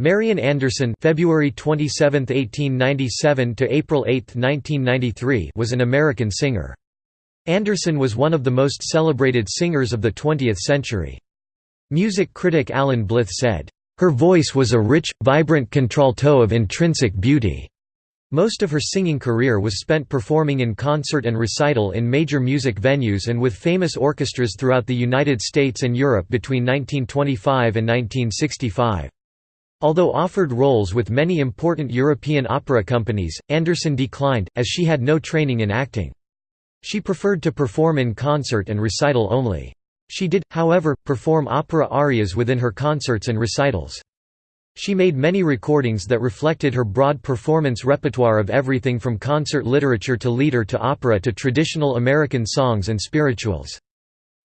Marian Anderson February 27, 1897 to April 8, 1993 was an American singer. Anderson was one of the most celebrated singers of the 20th century. Music critic Alan Blyth said, "...her voice was a rich, vibrant contralto of intrinsic beauty." Most of her singing career was spent performing in concert and recital in major music venues and with famous orchestras throughout the United States and Europe between 1925 and 1965. Although offered roles with many important European opera companies, Anderson declined, as she had no training in acting. She preferred to perform in concert and recital only. She did, however, perform opera arias within her concerts and recitals. She made many recordings that reflected her broad performance repertoire of everything from concert literature to lieder to opera to traditional American songs and spirituals.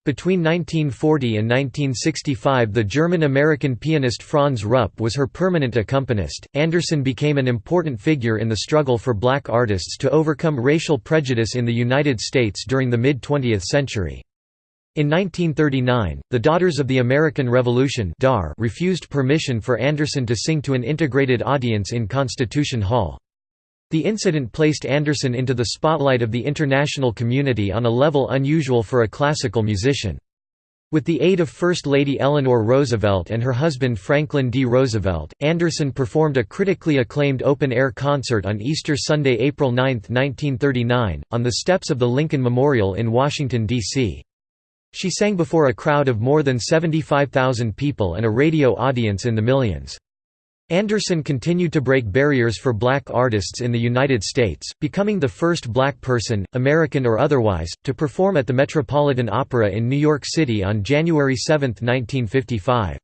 Between 1940 and 1965 the German-American pianist Franz Rupp was her permanent accompanist. Anderson became an important figure in the struggle for black artists to overcome racial prejudice in the United States during the mid-20th century. In 1939, the Daughters of the American Revolution refused permission for Anderson to sing to an integrated audience in Constitution Hall. The incident placed Anderson into the spotlight of the international community on a level unusual for a classical musician. With the aid of First Lady Eleanor Roosevelt and her husband Franklin D. Roosevelt, Anderson performed a critically acclaimed open-air concert on Easter Sunday, April 9, 1939, on the steps of the Lincoln Memorial in Washington, D.C. She sang before a crowd of more than 75,000 people and a radio audience in the millions. Anderson continued to break barriers for black artists in the United States, becoming the first black person, American or otherwise, to perform at the Metropolitan Opera in New York City on January 7, 1955.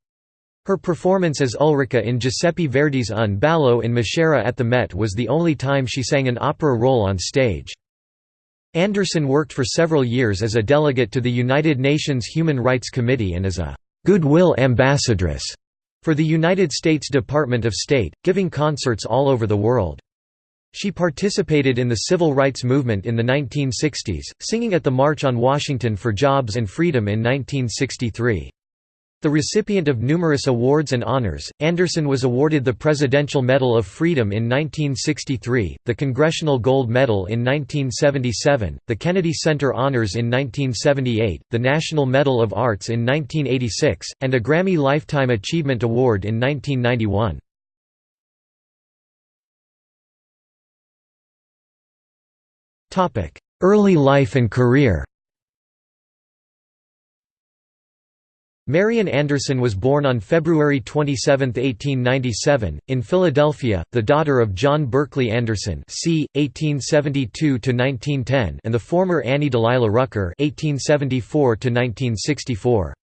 Her performance as Ulrica in Giuseppe Verdi's Un ballo in Maschera at the Met was the only time she sang an opera role on stage. Anderson worked for several years as a delegate to the United Nations Human Rights Committee and as a «goodwill ambassadress» for the United States Department of State, giving concerts all over the world. She participated in the civil rights movement in the 1960s, singing at the March on Washington for Jobs and Freedom in 1963. The recipient of numerous awards and honors, Anderson was awarded the Presidential Medal of Freedom in 1963, the Congressional Gold Medal in 1977, the Kennedy Center Honors in 1978, the National Medal of Arts in 1986, and a Grammy Lifetime Achievement Award in 1991. Early life and career Marian Anderson was born on February 27, 1897, in Philadelphia, the daughter of John Berkeley Anderson c. 1872–1910 and the former Annie Delilah Rucker 1874–1964.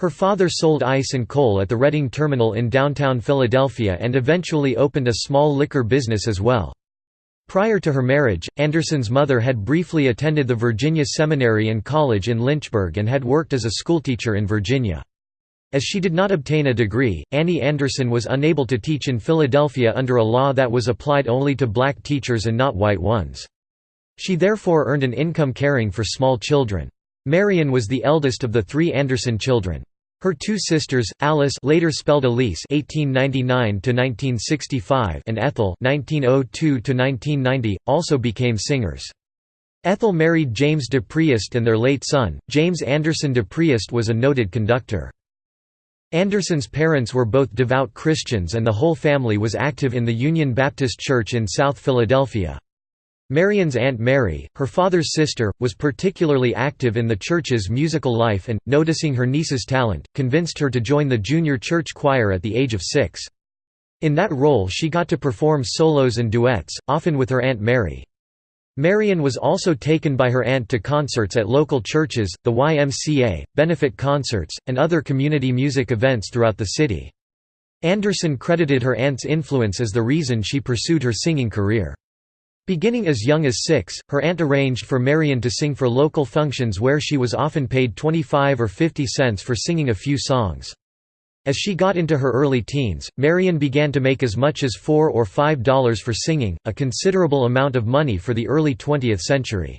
Her father sold ice and coal at the Reading Terminal in downtown Philadelphia and eventually opened a small liquor business as well. Prior to her marriage, Anderson's mother had briefly attended the Virginia Seminary and College in Lynchburg and had worked as a schoolteacher in Virginia. As she did not obtain a degree, Annie Anderson was unable to teach in Philadelphia under a law that was applied only to black teachers and not white ones. She therefore earned an income caring for small children. Marian was the eldest of the three Anderson children. Her two sisters, Alice later spelled Elise (1899–1965) and Ethel (1902–1990), also became singers. Ethel married James de Priest and their late son, James Anderson de Priest was a noted conductor. Anderson's parents were both devout Christians and the whole family was active in the Union Baptist Church in South Philadelphia. Marian's Aunt Mary, her father's sister, was particularly active in the church's musical life and, noticing her niece's talent, convinced her to join the junior church choir at the age of six. In that role she got to perform solos and duets, often with her Aunt Mary. Marian was also taken by her aunt to concerts at local churches, the YMCA, benefit concerts, and other community music events throughout the city. Anderson credited her aunt's influence as the reason she pursued her singing career. Beginning as young as six, her aunt arranged for Marian to sing for local functions where she was often paid 25 or 50 cents for singing a few songs. As she got into her early teens, Marian began to make as much as 4 or $5 for singing, a considerable amount of money for the early 20th century.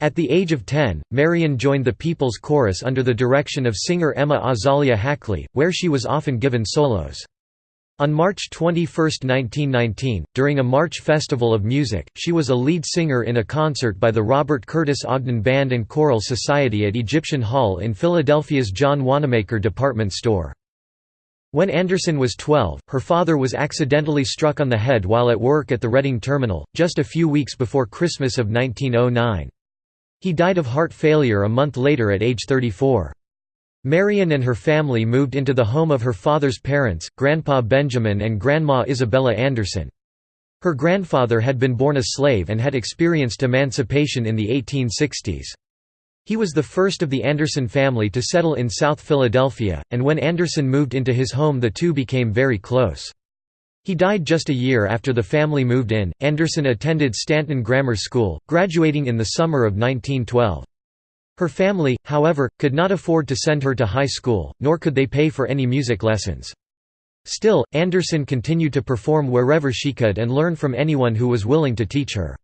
At the age of 10, Marian joined the People's Chorus under the direction of singer Emma Azalia Hackley, where she was often given solos. On March 21, 1919, during a March Festival of Music, she was a lead singer in a concert by the Robert Curtis Ogden Band and Choral Society at Egyptian Hall in Philadelphia's John Wanamaker department store. When Anderson was 12, her father was accidentally struck on the head while at work at the Reading Terminal, just a few weeks before Christmas of 1909. He died of heart failure a month later at age 34. Marian and her family moved into the home of her father's parents, Grandpa Benjamin and Grandma Isabella Anderson. Her grandfather had been born a slave and had experienced emancipation in the 1860s. He was the first of the Anderson family to settle in South Philadelphia, and when Anderson moved into his home the two became very close. He died just a year after the family moved in. Anderson attended Stanton Grammar School, graduating in the summer of 1912. Her family, however, could not afford to send her to high school, nor could they pay for any music lessons. Still, Anderson continued to perform wherever she could and learn from anyone who was willing to teach her.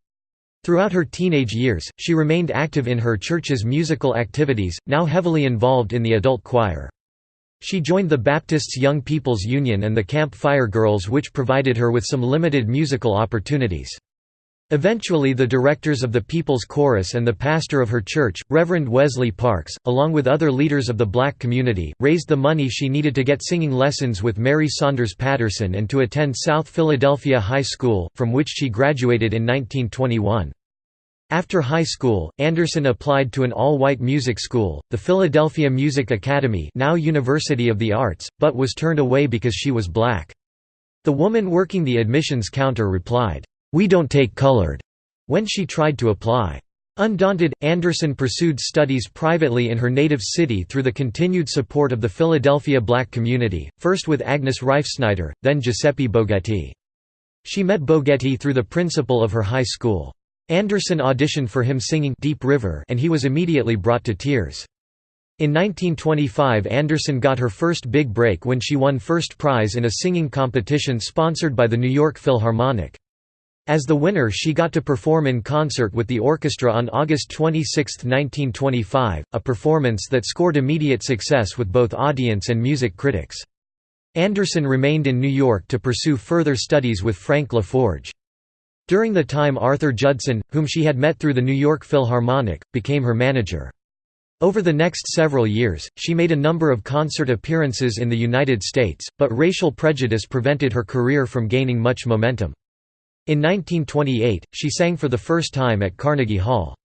Throughout her teenage years, she remained active in her church's musical activities, now heavily involved in the adult choir. She joined the Baptists Young People's Union and the Camp Fire Girls which provided her with some limited musical opportunities. Eventually the directors of the People's Chorus and the pastor of her church, Reverend Wesley Parks, along with other leaders of the black community, raised the money she needed to get singing lessons with Mary Saunders Patterson and to attend South Philadelphia High School, from which she graduated in 1921. After high school, Anderson applied to an all-white music school, the Philadelphia Music Academy now University of the Arts, but was turned away because she was black. The woman working the admissions counter replied, we don't take colored, when she tried to apply. Undaunted, Anderson pursued studies privately in her native city through the continued support of the Philadelphia black community, first with Agnes Reifsnyder, then Giuseppe Bogetti. She met Bogetti through the principal of her high school. Anderson auditioned for him singing Deep River and he was immediately brought to tears. In 1925 Anderson got her first big break when she won first prize in a singing competition sponsored by the New York Philharmonic. As the winner she got to perform in concert with the orchestra on August 26, 1925, a performance that scored immediate success with both audience and music critics. Anderson remained in New York to pursue further studies with Frank LaForge. During the time Arthur Judson, whom she had met through the New York Philharmonic, became her manager. Over the next several years, she made a number of concert appearances in the United States, but racial prejudice prevented her career from gaining much momentum. In 1928, she sang for the first time at Carnegie Hall.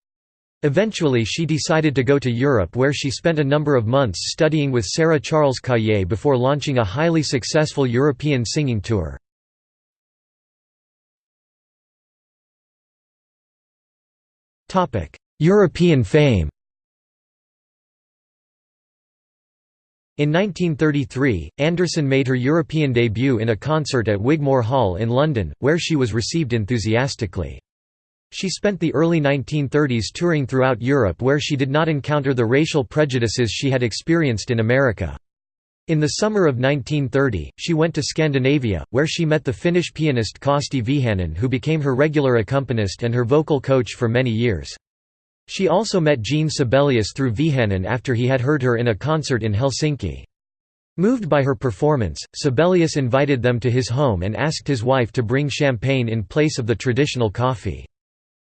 Eventually she decided to go to Europe where she spent a number of months studying with Sarah Charles Calliet before launching a highly successful European singing tour. European fame In 1933, Anderson made her European debut in a concert at Wigmore Hall in London, where she was received enthusiastically. She spent the early 1930s touring throughout Europe where she did not encounter the racial prejudices she had experienced in America. In the summer of 1930, she went to Scandinavia, where she met the Finnish pianist Kosti Vehanen who became her regular accompanist and her vocal coach for many years. She also met Jean Sibelius through Vehanen after he had heard her in a concert in Helsinki. Moved by her performance, Sibelius invited them to his home and asked his wife to bring champagne in place of the traditional coffee.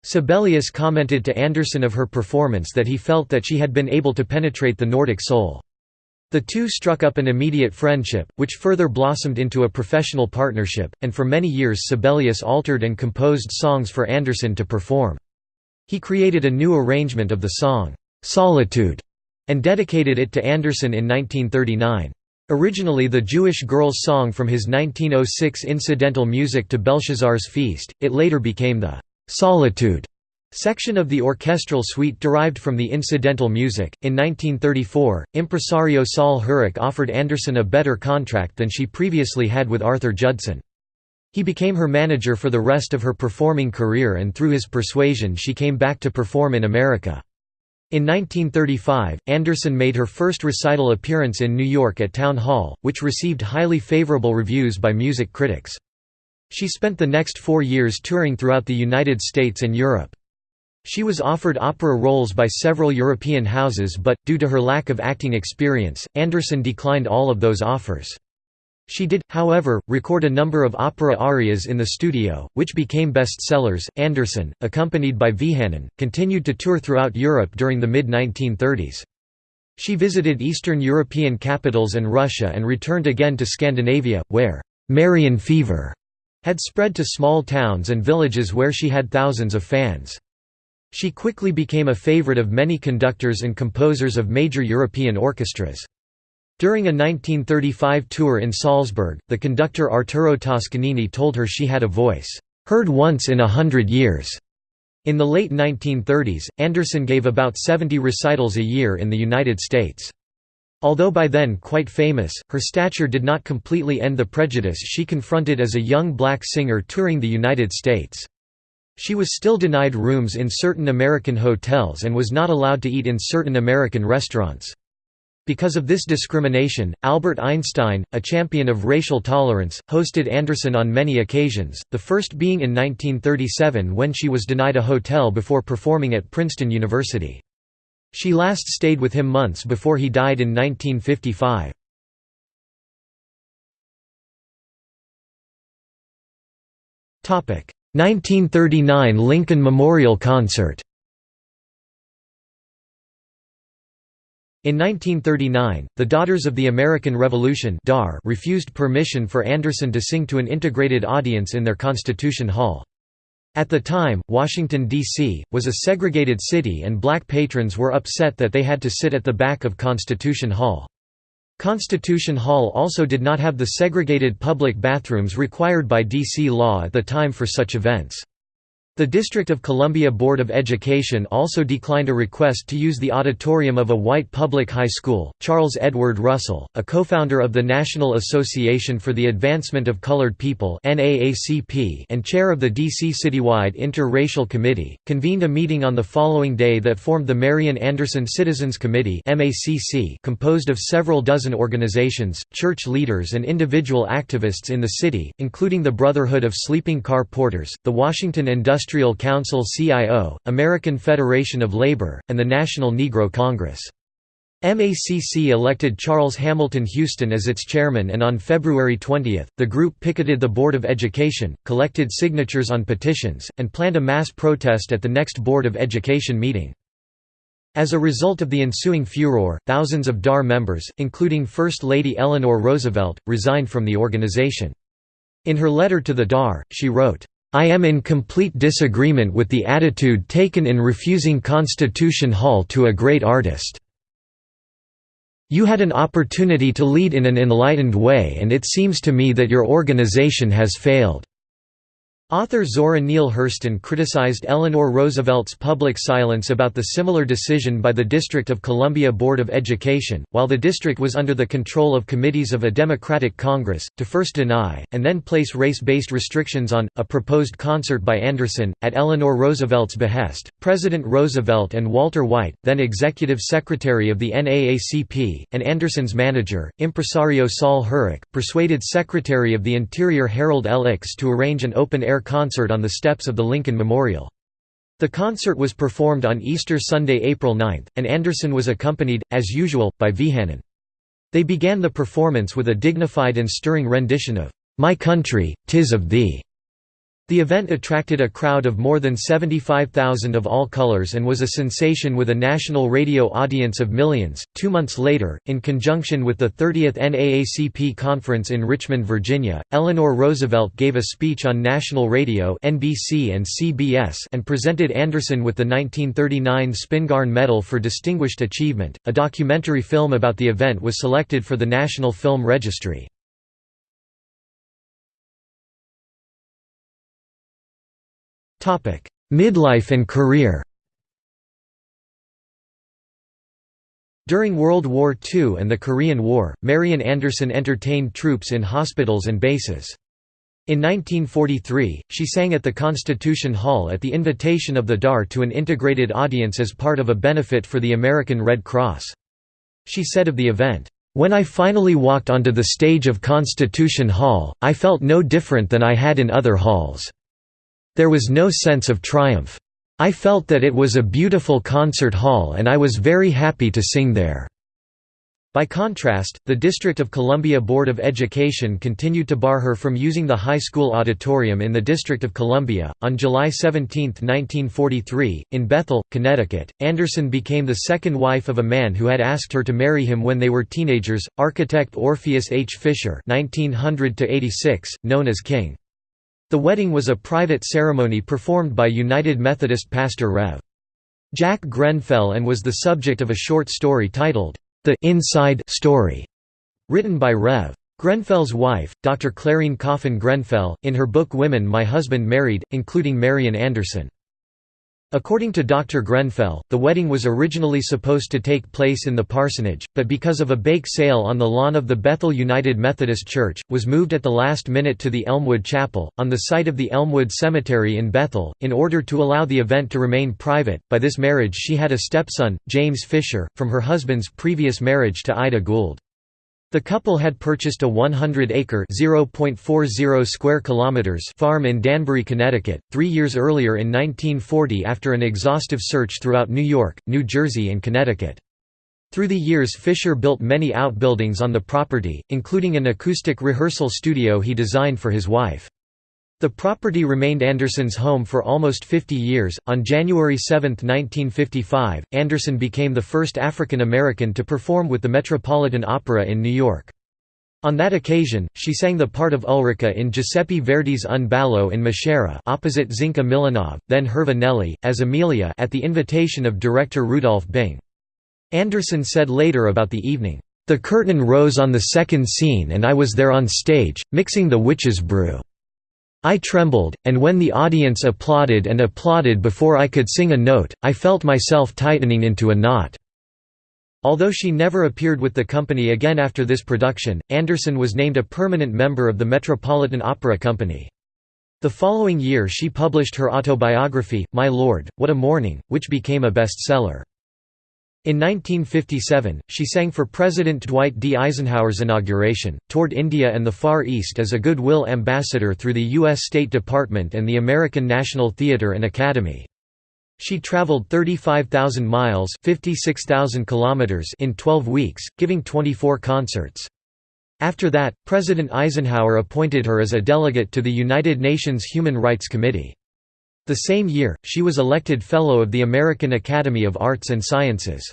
Sibelius commented to Anderson of her performance that he felt that she had been able to penetrate the Nordic soul. The two struck up an immediate friendship, which further blossomed into a professional partnership, and for many years Sibelius altered and composed songs for Anderson to perform. He created a new arrangement of the song, "'Solitude' and dedicated it to Anderson in 1939. Originally the Jewish girl's song from his 1906 incidental music to Belshazzar's Feast, it later became the "'Solitude' section of the orchestral suite derived from the incidental music. In 1934, impresario Sol Hurok offered Anderson a better contract than she previously had with Arthur Judson. He became her manager for the rest of her performing career and through his persuasion she came back to perform in America. In 1935, Anderson made her first recital appearance in New York at Town Hall, which received highly favorable reviews by music critics. She spent the next four years touring throughout the United States and Europe. She was offered opera roles by several European houses but, due to her lack of acting experience, Anderson declined all of those offers. She did, however, record a number of opera arias in the studio, which became bestsellers. Anderson, accompanied by Vehanen, continued to tour throughout Europe during the mid 1930s. She visited Eastern European capitals and Russia and returned again to Scandinavia, where Marian fever had spread to small towns and villages where she had thousands of fans. She quickly became a favorite of many conductors and composers of major European orchestras. During a 1935 tour in Salzburg, the conductor Arturo Toscanini told her she had a voice, "...heard once in a hundred years." In the late 1930s, Anderson gave about 70 recitals a year in the United States. Although by then quite famous, her stature did not completely end the prejudice she confronted as a young black singer touring the United States. She was still denied rooms in certain American hotels and was not allowed to eat in certain American restaurants. Because of this discrimination, Albert Einstein, a champion of racial tolerance, hosted Anderson on many occasions, the first being in 1937 when she was denied a hotel before performing at Princeton University. She last stayed with him months before he died in 1955. Topic: 1939 Lincoln Memorial Concert In 1939, the Daughters of the American Revolution refused permission for Anderson to sing to an integrated audience in their Constitution Hall. At the time, Washington, D.C., was a segregated city and black patrons were upset that they had to sit at the back of Constitution Hall. Constitution Hall also did not have the segregated public bathrooms required by D.C. law at the time for such events. The District of Columbia Board of Education also declined a request to use the auditorium of a white public high school. Charles Edward Russell, a co-founder of the National Association for the Advancement of Colored People (NAACP) and chair of the DC Citywide Inter-Racial Committee, convened a meeting on the following day that formed the Marian Anderson Citizens Committee (MACC), composed of several dozen organizations, church leaders and individual activists in the city, including the Brotherhood of Sleeping Car Porters, the Washington Industrial Industrial Council CIO, American Federation of Labor, and the National Negro Congress. MACC elected Charles Hamilton Houston as its chairman and on February 20, the group picketed the Board of Education, collected signatures on petitions, and planned a mass protest at the next Board of Education meeting. As a result of the ensuing furor, thousands of DAR members, including First Lady Eleanor Roosevelt, resigned from the organization. In her letter to the DAR, she wrote, I am in complete disagreement with the attitude taken in refusing Constitution Hall to a great artist. You had an opportunity to lead in an enlightened way and it seems to me that your organization has failed. Author Zora Neale Hurston criticized Eleanor Roosevelt's public silence about the similar decision by the District of Columbia Board of Education, while the district was under the control of committees of a Democratic Congress, to first deny, and then place race-based restrictions on, a proposed concert by Anderson, at Eleanor Roosevelt's behest. President Roosevelt and Walter White, then Executive Secretary of the NAACP, and Anderson's manager, impresario Sol Hurok, persuaded Secretary of the Interior Harold L. To arrange an open-air concert on the steps of the Lincoln Memorial. The concert was performed on Easter Sunday, April 9, and Anderson was accompanied, as usual, by Vehanen. They began the performance with a dignified and stirring rendition of, "'My Country, Tis of Thee' The event attracted a crowd of more than 75,000 of all colors and was a sensation with a national radio audience of millions. Two months later, in conjunction with the 30th NAACP conference in Richmond, Virginia, Eleanor Roosevelt gave a speech on national radio (NBC and CBS) and presented Anderson with the 1939 Spingarn Medal for Distinguished Achievement. A documentary film about the event was selected for the National Film Registry. Midlife and career During World War II and the Korean War, Marian Anderson entertained troops in hospitals and bases. In 1943, she sang at the Constitution Hall at the invitation of the DAR to an integrated audience as part of a benefit for the American Red Cross. She said of the event, "...when I finally walked onto the stage of Constitution Hall, I felt no different than I had in other halls." There was no sense of triumph. I felt that it was a beautiful concert hall and I was very happy to sing there. By contrast, the District of Columbia Board of Education continued to bar her from using the high school auditorium in the District of Columbia. On July 17, 1943, in Bethel, Connecticut, Anderson became the second wife of a man who had asked her to marry him when they were teenagers, architect Orpheus H. Fisher (1900–86), known as King. The wedding was a private ceremony performed by United Methodist pastor Rev. Jack Grenfell and was the subject of a short story titled the Inside Story, written by Rev. Grenfell's wife, Dr. Clarine Coffin Grenfell, in her book Women My Husband Married, including Marian Anderson. According to Dr. Grenfell, the wedding was originally supposed to take place in the parsonage, but because of a bake sale on the lawn of the Bethel United Methodist Church, was moved at the last minute to the Elmwood Chapel, on the site of the Elmwood Cemetery in Bethel, in order to allow the event to remain private. By this marriage she had a stepson, James Fisher, from her husband's previous marriage to Ida Gould. The couple had purchased a 100-acre (0.40 square kilometers) farm in Danbury, Connecticut, three years earlier in 1940 after an exhaustive search throughout New York, New Jersey and Connecticut. Through the years Fisher built many outbuildings on the property, including an acoustic rehearsal studio he designed for his wife. The property remained Anderson's home for almost 50 years. On January 7, 1955, Anderson became the first African American to perform with the Metropolitan Opera in New York. On that occasion, she sang the part of Ulrica in Giuseppe Verdi's Un ballo in Maschera opposite Zinka Milanov, then Herva Nelli, as Amelia at the invitation of director Rudolph Bing. Anderson said later about the evening, "...the curtain rose on the second scene and I was there on stage, mixing the witch's brew." I trembled, and when the audience applauded and applauded before I could sing a note, I felt myself tightening into a knot." Although she never appeared with the company again after this production, Anderson was named a permanent member of the Metropolitan Opera Company. The following year she published her autobiography, My Lord, What a Morning, which became a bestseller. In 1957, she sang for President Dwight D. Eisenhower's inauguration, toured India and the Far East as a goodwill ambassador through the U.S. State Department and the American National Theatre and Academy. She traveled 35,000 miles 56,000 kilometers in 12 weeks, giving 24 concerts. After that, President Eisenhower appointed her as a delegate to the United Nations Human Rights Committee. The same year, she was elected Fellow of the American Academy of Arts and Sciences.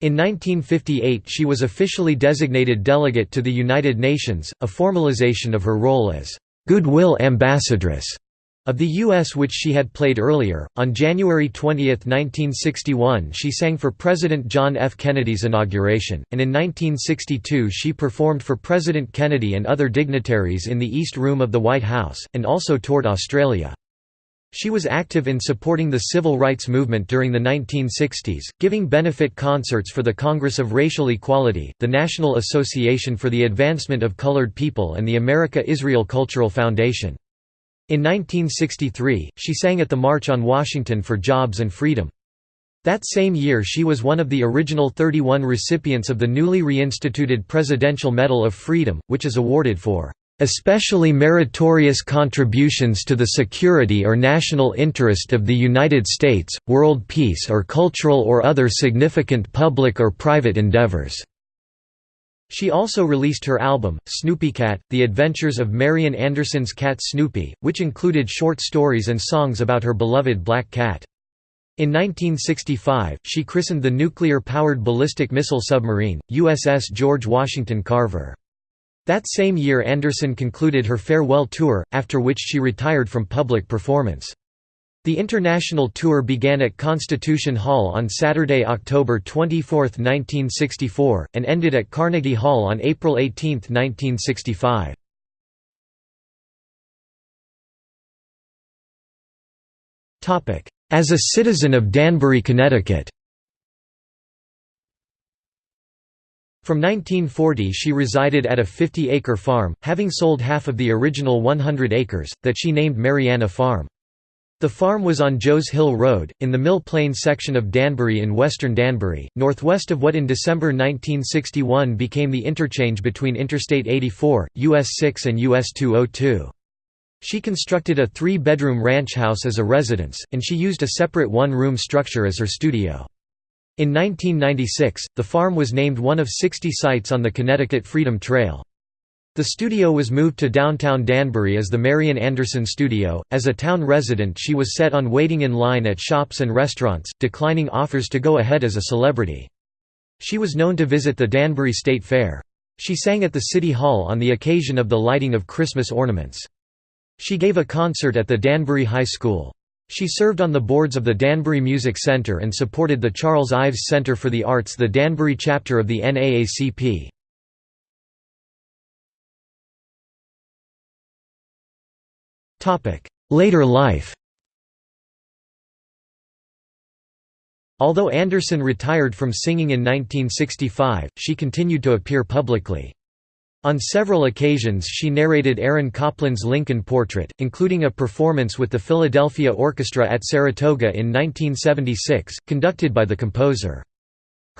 In 1958 she was officially designated delegate to the United Nations, a formalization of her role as «goodwill ambassadress» of the U.S. which she had played earlier. On January 20, 1961 she sang for President John F. Kennedy's inauguration, and in 1962 she performed for President Kennedy and other dignitaries in the East Room of the White House, and also toured Australia. She was active in supporting the civil rights movement during the 1960s, giving benefit concerts for the Congress of Racial Equality, the National Association for the Advancement of Colored People and the America-Israel Cultural Foundation. In 1963, she sang at the March on Washington for Jobs and Freedom. That same year she was one of the original 31 recipients of the newly reinstituted Presidential Medal of Freedom, which is awarded for especially meritorious contributions to the security or national interest of the United States, world peace or cultural or other significant public or private endeavors." She also released her album, Snoopycat, The Adventures of Marian Anderson's cat Snoopy, which included short stories and songs about her beloved black cat. In 1965, she christened the nuclear-powered ballistic missile submarine, USS George Washington Carver. That same year Anderson concluded her farewell tour, after which she retired from public performance. The international tour began at Constitution Hall on Saturday, October 24, 1964, and ended at Carnegie Hall on April 18, 1965. As a citizen of Danbury, Connecticut From 1940 she resided at a 50-acre farm, having sold half of the original 100 acres, that she named Mariana Farm. The farm was on Joe's Hill Road, in the Mill Plain section of Danbury in western Danbury, northwest of what in December 1961 became the interchange between Interstate 84, US 6 and US 202. She constructed a three-bedroom ranch house as a residence, and she used a separate one-room structure as her studio. In 1996, the farm was named one of 60 sites on the Connecticut Freedom Trail. The studio was moved to downtown Danbury as the Marian Anderson Studio. As a town resident, she was set on waiting in line at shops and restaurants, declining offers to go ahead as a celebrity. She was known to visit the Danbury State Fair. She sang at the City Hall on the occasion of the lighting of Christmas ornaments. She gave a concert at the Danbury High School. She served on the boards of the Danbury Music Center and supported the Charles Ives Center for the Arts the Danbury chapter of the NAACP. Later life Although Anderson retired from singing in 1965, she continued to appear publicly. On several occasions she narrated Aaron Copland's Lincoln Portrait, including a performance with the Philadelphia Orchestra at Saratoga in 1976, conducted by the composer.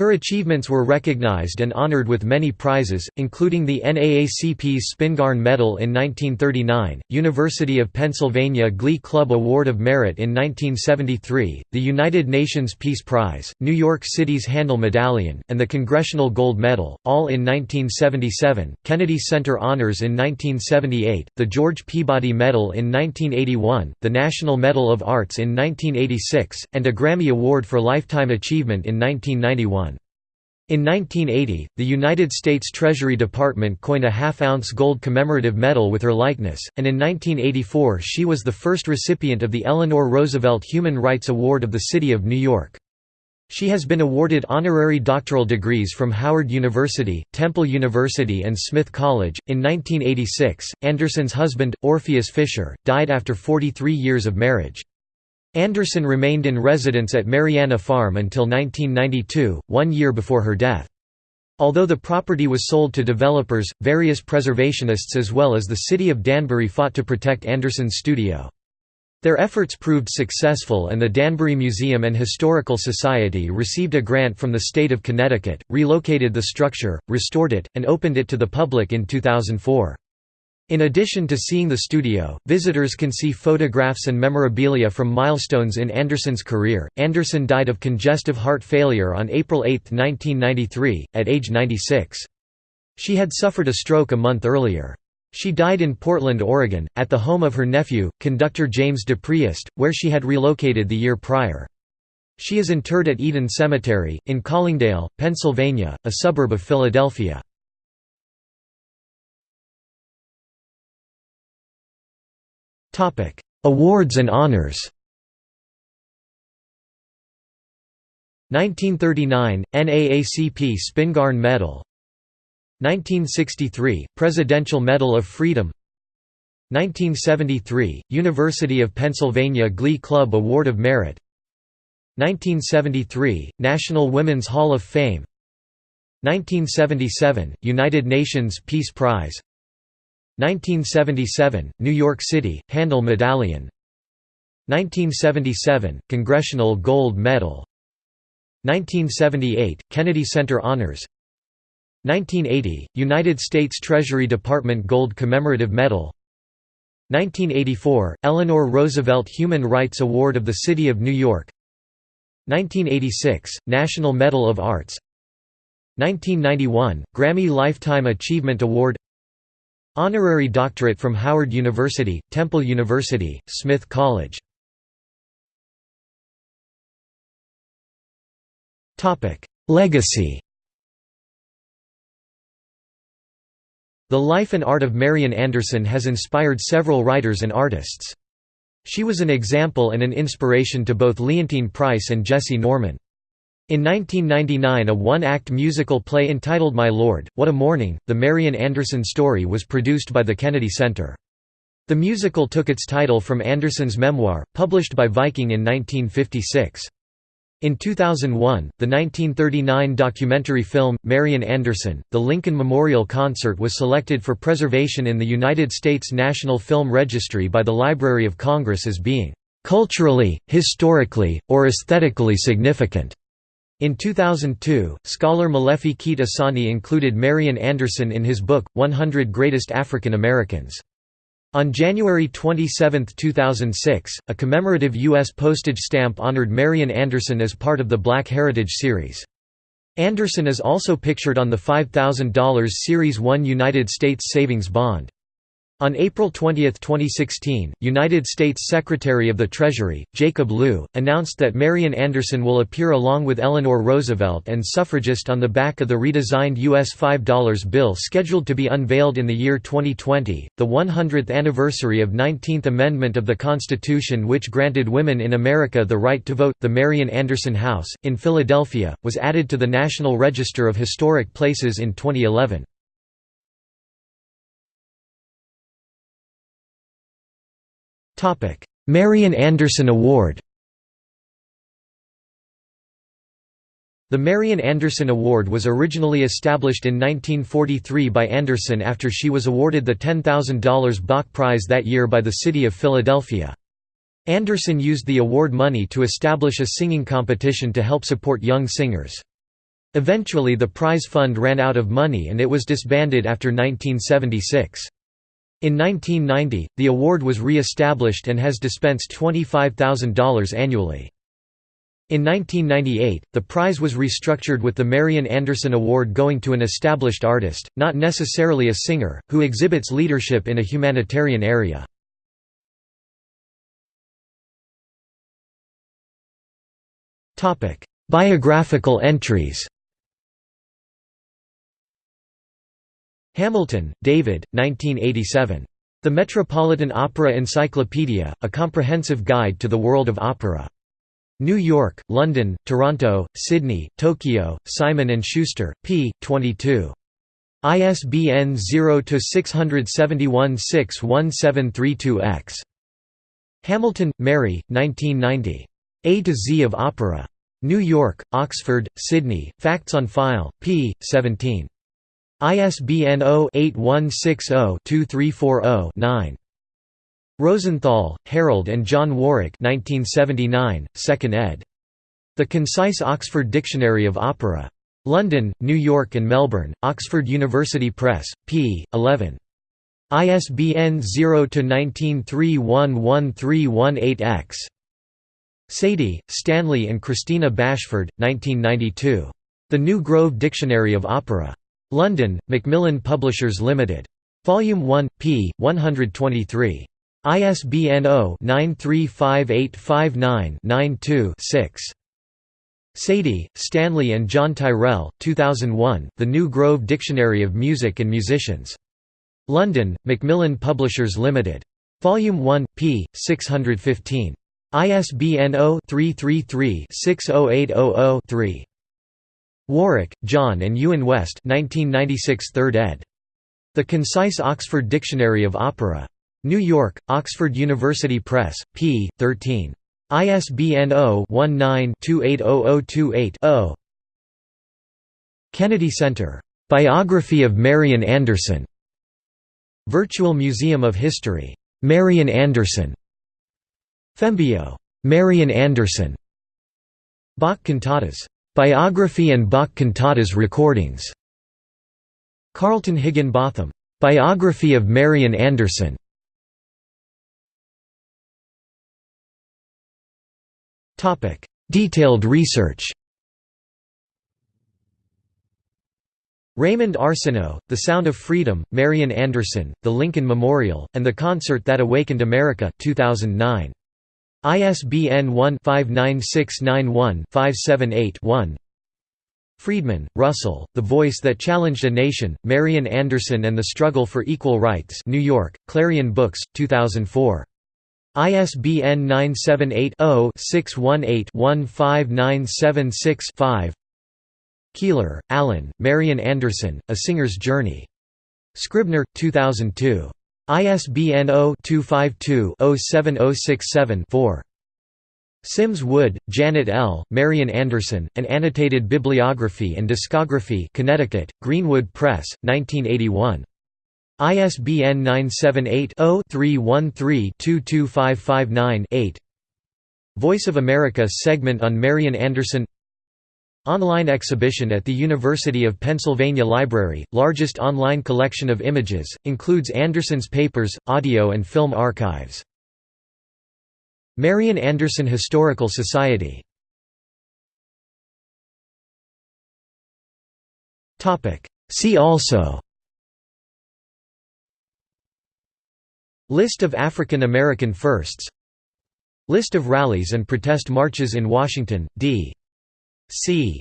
Her achievements were recognized and honored with many prizes, including the NAACP's Spingarn Medal in 1939, University of Pennsylvania Glee Club Award of Merit in 1973, the United Nations Peace Prize, New York City's Handel Medallion, and the Congressional Gold Medal, all in 1977, Kennedy Center Honors in 1978, the George Peabody Medal in 1981, the National Medal of Arts in 1986, and a Grammy Award for Lifetime Achievement in 1991. In 1980, the United States Treasury Department coined a half-ounce gold commemorative medal with her likeness, and in 1984 she was the first recipient of the Eleanor Roosevelt Human Rights Award of the City of New York. She has been awarded honorary doctoral degrees from Howard University, Temple University and Smith College. In 1986, Anderson's husband, Orpheus Fisher, died after 43 years of marriage. Anderson remained in residence at Mariana Farm until 1992, one year before her death. Although the property was sold to developers, various preservationists as well as the city of Danbury fought to protect Anderson's studio. Their efforts proved successful and the Danbury Museum and Historical Society received a grant from the state of Connecticut, relocated the structure, restored it, and opened it to the public in 2004. In addition to seeing the studio, visitors can see photographs and memorabilia from milestones in Anderson's career. Anderson died of congestive heart failure on April 8, 1993, at age 96. She had suffered a stroke a month earlier. She died in Portland, Oregon, at the home of her nephew, conductor James DePriest, where she had relocated the year prior. She is interred at Eden Cemetery, in Collingdale, Pennsylvania, a suburb of Philadelphia. Awards and honors. 1939 NAACP Spingarn Medal. 1963 Presidential Medal of Freedom. 1973 University of Pennsylvania Glee Club Award of Merit. 1973 National Women's Hall of Fame. 1977 United Nations Peace Prize 1977, New York City, Handel Medallion. 1977, Congressional Gold Medal. 1978, Kennedy Center Honors. 1980, United States Treasury Department Gold Commemorative Medal. 1984, Eleanor Roosevelt Human Rights Award of the City of New York. 1986, National Medal of Arts. 1991, Grammy Lifetime Achievement Award Honorary doctorate from Howard University, Temple University, Smith College Legacy The life and art of Marian Anderson has inspired several writers and artists. She was an example and an inspiration to both Leontyne Price and Jessye Norman. In 1999 a one-act musical play entitled My Lord, What a Morning, the Marian Anderson story was produced by the Kennedy Center. The musical took its title from Anderson's memoir, published by Viking in 1956. In 2001, the 1939 documentary film, Marian Anderson, The Lincoln Memorial Concert was selected for preservation in the United States National Film Registry by the Library of Congress as being "...culturally, historically, or aesthetically significant." In 2002, scholar Molefi Kete Asante included Marian Anderson in his book, 100 Greatest African Americans. On January 27, 2006, a commemorative U.S. postage stamp honored Marian Anderson as part of the Black Heritage series. Anderson is also pictured on the $5,000 Series 1 United States Savings Bond. On April 20, 2016, United States Secretary of the Treasury, Jacob Lew, announced that Marian Anderson will appear along with Eleanor Roosevelt and suffragist on the back of the redesigned U.S. $5 bill scheduled to be unveiled in the year 2020. The 100th anniversary of 19th Amendment of the Constitution, which granted women in America the right to vote, the Marian Anderson House, in Philadelphia, was added to the National Register of Historic Places in 2011. Marian Anderson Award The Marian Anderson Award was originally established in 1943 by Anderson after she was awarded the $10,000 Bach Prize that year by the city of Philadelphia. Anderson used the award money to establish a singing competition to help support young singers. Eventually the prize fund ran out of money and it was disbanded after 1976. In 1990, the award was re-established and has dispensed $25,000 annually. In 1998, the prize was restructured with the Marian Anderson Award going to an established artist, not necessarily a singer, who exhibits leadership in a humanitarian area. Biographical entries Hamilton, David, 1987. The Metropolitan Opera Encyclopedia, a comprehensive guide to the world of opera. New York, London, Toronto, Sydney, Tokyo, Simon & Schuster, p. 22. ISBN 0-671-61732-X. Hamilton, Mary, 1990. A to Z of Opera. New York, Oxford, Sydney, Facts on File, p. 17. ISBN 0-8160-2340-9. Rosenthal, Harold and John Warwick 1979, 2nd ed. The Concise Oxford Dictionary of Opera. London, New York and Melbourne, Oxford University Press, p. 11. ISBN 0-19311318-X. Sadie, Stanley and Christina Bashford, 1992. The New Grove Dictionary of Opera. London, Macmillan Publishers Limited. Volume 1, p. 123. ISBN 0-935859-92-6. Sadie, Stanley and John Tyrrell, 2001, The New Grove Dictionary of Music and Musicians. London, Macmillan Publishers Limited. Volume 1, p. 615. ISBN 0-333-60800-3. Warwick, John and Ewan West 1996 3rd ed. The Concise Oxford Dictionary of Opera. New York, Oxford University Press, p. 13. ISBN 0-19-280028-0. Kennedy Center. Biography of Marian Anderson. Virtual Museum of History. Marian Anderson. Fembio. Marian Anderson. Bach cantatas. Biography and Bach cantatas recordings. Carlton Higginbotham. Biography of Marian Anderson. Topic: Detailed research Raymond Arsenault, The Sound of Freedom, Marian Anderson, The Lincoln Memorial, and the Concert That Awakened America 2009. ISBN 1-59691-578-1 Freedman, Russell, The Voice That Challenged a Nation, Marian Anderson and the Struggle for Equal Rights New York, Clarion Books, 2004. ISBN 978-0-618-15976-5 Keiler, Alan, Marian Anderson, A Singer's Journey. Scribner, 2002. ISBN 0-252-07067-4. Sims Wood, Janet L., Marian Anderson, An Annotated Bibliography and Discography Connecticut, Greenwood Press, 1981. ISBN 978-0-313-22559-8 Voice of America segment on Marian Anderson Online exhibition at the University of Pennsylvania Library, largest online collection of images, includes Anderson's papers, audio and film archives. Marian Anderson Historical Society See also List of African American Firsts List of rallies and protest marches in Washington, D. C.